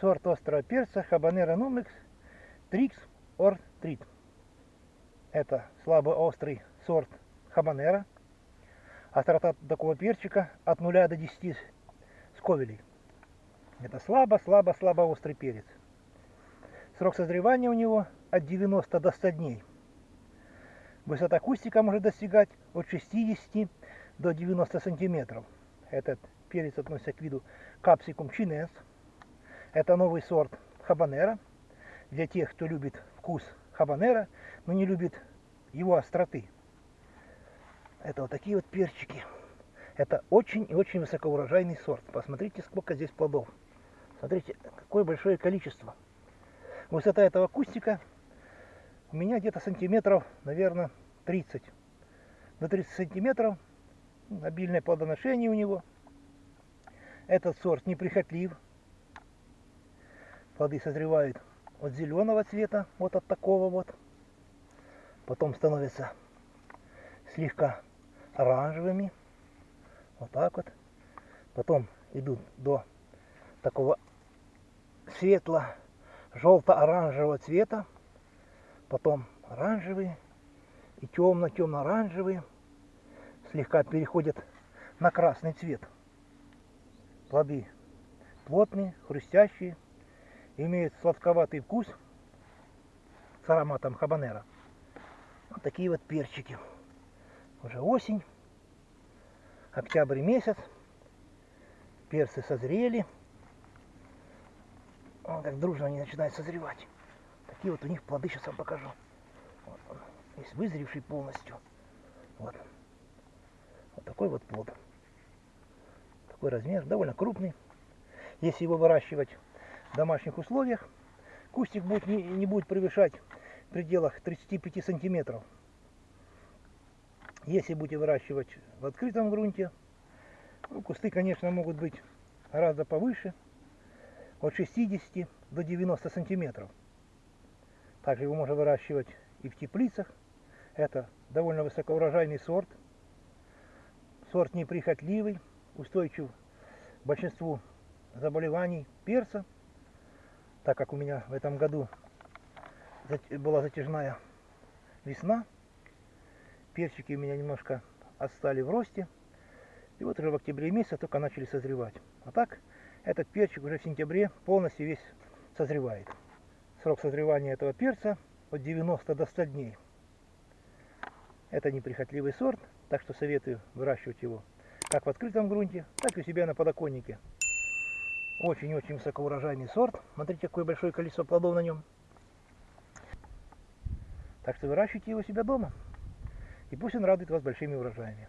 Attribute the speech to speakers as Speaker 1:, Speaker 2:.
Speaker 1: Сорт острого перца Habanero Numix Trix or Treat. Это слабо острый сорт хабанера. Острота такого перчика от 0 до 10 сковелей. Это слабо-слабо-слабо острый перец. Срок созревания у него от 90 до 100 дней. Высота кустика может достигать от 60 до 90 сантиметров. Этот перец относится к виду капсикум чинес. Это новый сорт хабанера. Для тех, кто любит вкус хабанера, но не любит его остроты. Это вот такие вот перчики. Это очень и очень высокоурожайный сорт. Посмотрите, сколько здесь плодов. Смотрите, какое большое количество. Высота этого кустика у меня где-то сантиметров, наверное, 30. До 30 сантиметров. Обильное плодоношение у него. Этот сорт неприхотлив. Плоды созревают от зеленого цвета, вот от такого вот. Потом становятся слегка оранжевыми. Вот так вот. Потом идут до такого светло-желто-оранжевого цвета. Потом оранжевые и темно-темно-оранжевые. Слегка переходят на красный цвет. Плоды плотные, хрустящие, имеют сладковатый вкус с ароматом хабанера. Вот такие вот перчики. Уже осень, октябрь месяц, перцы созрели. Вон как дружно они начинают созревать. Такие вот у них плоды, сейчас вам покажу. Вот он, весь вызревший полностью. Вот. Вот такой вот плод. Такой размер, довольно крупный. Если его выращивать домашних условиях, кустик будет, не, не будет превышать в пределах 35 сантиметров. Если будете выращивать в открытом грунте, ну, кусты, конечно, могут быть гораздо повыше, от 60 до 90 сантиметров. Также его можно выращивать и в теплицах. Это довольно высокоурожайный сорт. Сорт неприхотливый, устойчив к большинству заболеваний перца так как у меня в этом году была затяжная весна, перчики у меня немножко отстали в росте, и вот уже в октябре месяце только начали созревать. А так, этот перчик уже в сентябре полностью весь созревает. Срок созревания этого перца от 90 до 100 дней. Это неприхотливый сорт, так что советую выращивать его как в открытом грунте, так и у себя на подоконнике. Очень-очень высокоурожайный сорт. Смотрите, какое большое количество плодов на нем. Так что выращивайте его себя дома. И пусть он радует вас большими урожаями.